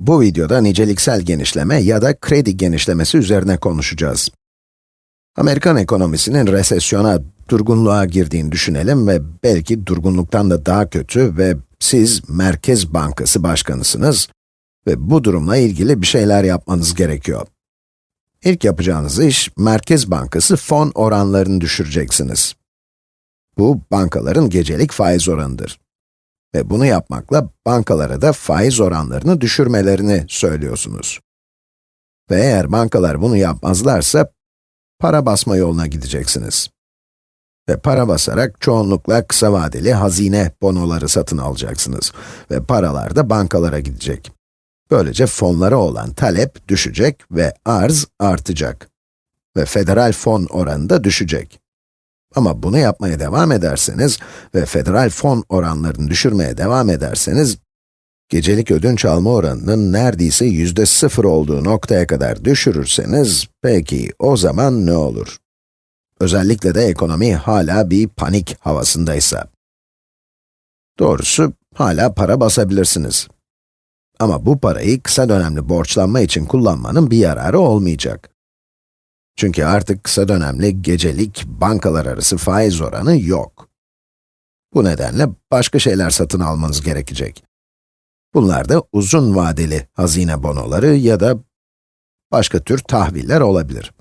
Bu videoda niceliksel genişleme ya da kredi genişlemesi üzerine konuşacağız. Amerikan ekonomisinin resesyona, durgunluğa girdiğini düşünelim ve belki durgunluktan da daha kötü ve siz Merkez Bankası Başkanısınız ve bu durumla ilgili bir şeyler yapmanız gerekiyor. İlk yapacağınız iş, Merkez Bankası fon oranlarını düşüreceksiniz. Bu, bankaların gecelik faiz oranıdır. Ve bunu yapmakla bankalara da faiz oranlarını düşürmelerini söylüyorsunuz. Ve eğer bankalar bunu yapmazlarsa, para basma yoluna gideceksiniz. Ve para basarak çoğunlukla kısa vadeli hazine bonoları satın alacaksınız. Ve paralar da bankalara gidecek. Böylece fonlara olan talep düşecek ve arz artacak. Ve federal fon oranı da düşecek. Ama bunu yapmaya devam ederseniz ve federal fon oranlarını düşürmeye devam ederseniz, gecelik ödünç alma oranının neredeyse yüzde sıfır olduğu noktaya kadar düşürürseniz, peki o zaman ne olur? Özellikle de ekonomi hala bir panik havasındaysa. Doğrusu, hala para basabilirsiniz. Ama bu parayı kısa dönemli borçlanma için kullanmanın bir yararı olmayacak. Çünkü artık kısa dönemli gecelik bankalar arası faiz oranı yok. Bu nedenle başka şeyler satın almanız gerekecek. Bunlar da uzun vadeli hazine bonoları ya da başka tür tahviller olabilir.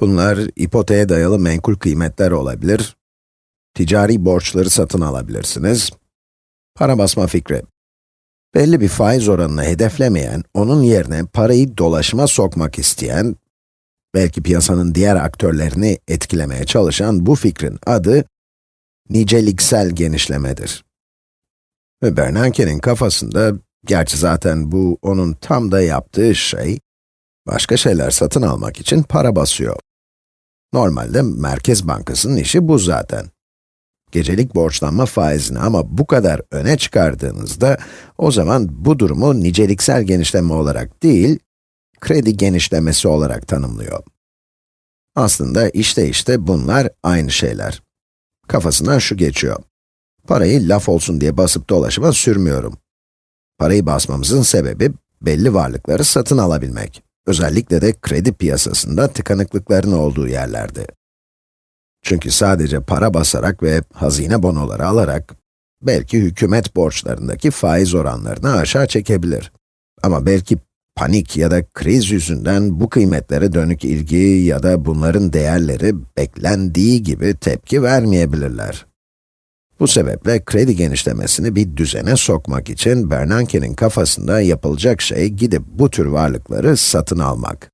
Bunlar ipoteğe dayalı menkul kıymetler olabilir, ticari borçları satın alabilirsiniz, para basma fikri. Belli bir faiz oranını hedeflemeyen, onun yerine parayı dolaşıma sokmak isteyen belki piyasanın diğer aktörlerini etkilemeye çalışan bu fikrin adı, niceliksel genişlemedir. Ve Bernanke'nin kafasında, gerçi zaten bu onun tam da yaptığı şey, başka şeyler satın almak için para basıyor. Normalde Merkez Bankası'nın işi bu zaten. Gecelik borçlanma faizini ama bu kadar öne çıkardığınızda, o zaman bu durumu niceliksel genişleme olarak değil, kredi genişlemesi olarak tanımlıyor. Aslında işte işte bunlar aynı şeyler. Kafasından şu geçiyor. Parayı laf olsun diye basıp dolaşıma sürmüyorum. Parayı basmamızın sebebi, belli varlıkları satın alabilmek. Özellikle de kredi piyasasında tıkanıklıkların olduğu yerlerde. Çünkü sadece para basarak ve hazine bonoları alarak, belki hükümet borçlarındaki faiz oranlarını aşağı çekebilir. Ama belki panik ya da kriz yüzünden bu kıymetlere dönük ilgi ya da bunların değerleri beklendiği gibi tepki vermeyebilirler. Bu sebeple kredi genişlemesini bir düzene sokmak için Bernanke'nin kafasında yapılacak şey gidip bu tür varlıkları satın almak.